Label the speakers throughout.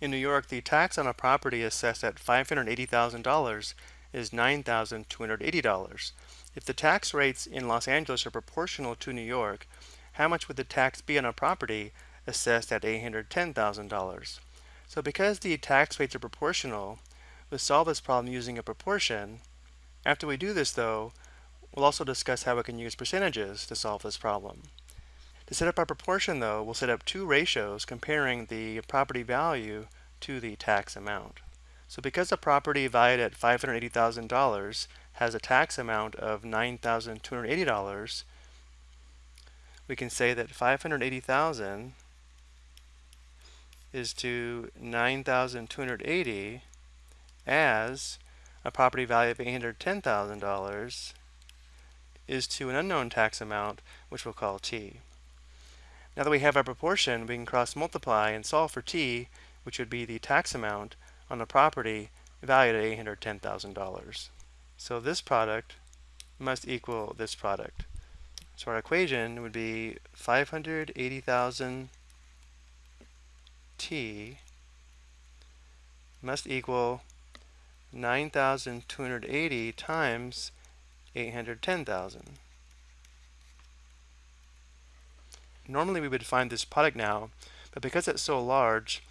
Speaker 1: In New York, the tax on a property assessed at $580,000 is $9,280. If the tax rates in Los Angeles are proportional to New York, how much would the tax be on a property assessed at $810,000? So because the tax rates are proportional, we'll solve this problem using a proportion. After we do this though, we'll also discuss how we can use percentages to solve this problem. To set up our proportion though, we'll set up two ratios comparing the property value to the tax amount. So because a property valued at $580,000 has a tax amount of $9,280, we can say that 580,000 is to 9,280 as a property value of $810,000 is to an unknown tax amount, which we'll call t. Now that we have our proportion, we can cross multiply and solve for t, which would be the tax amount on the property valued at $810,000. So this product must equal this product. So our equation would be 580,000 t must equal 9,280 times 810,000. Normally we would find this product now, but because it's so large,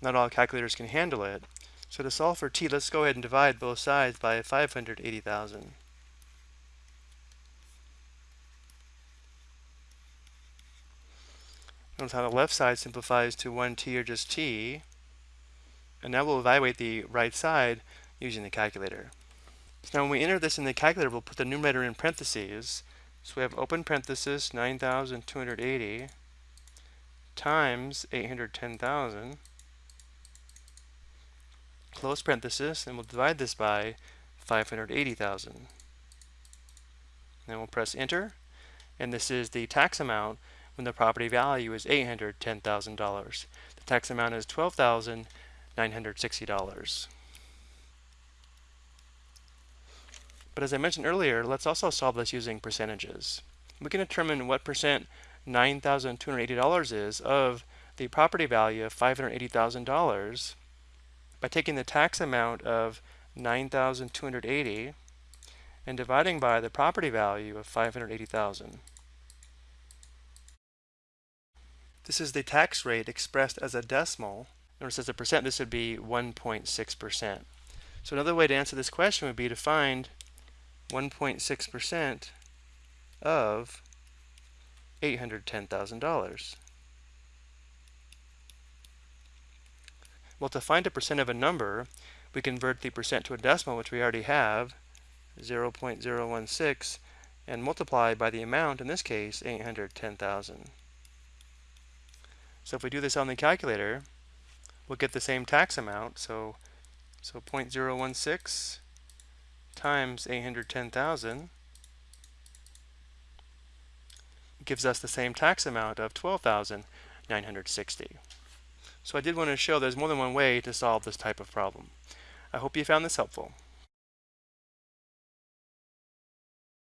Speaker 1: not all calculators can handle it. So to solve for t, let's go ahead and divide both sides by 580,000. Notice how the left side simplifies to 1t or just t. And now we'll evaluate the right side using the calculator. So now when we enter this in the calculator, we'll put the numerator in parentheses. So we have open parenthesis 9,280 times 810,000 close parenthesis and we'll divide this by 580,000. Then we'll press enter and this is the tax amount when the property value is $810,000. The tax amount is $12,960. But as I mentioned earlier, let's also solve this using percentages. We can determine what percent $9,280 is of the property value of $580,000 by taking the tax amount of 9,280 and dividing by the property value of 580,000. This is the tax rate expressed as a decimal. Notice as a percent, this would be 1.6%. So another way to answer this question would be to find 1.6% of $810,000. Well, to find a percent of a number, we convert the percent to a decimal, which we already have, 0.016, and multiply by the amount, in this case, 810,000. So if we do this on the calculator, we'll get the same tax amount. So, so 0.016 times 810,000 gives us the same tax amount of 12,960. So I did want to show there's more than one way to solve this type of problem. I hope you found this helpful.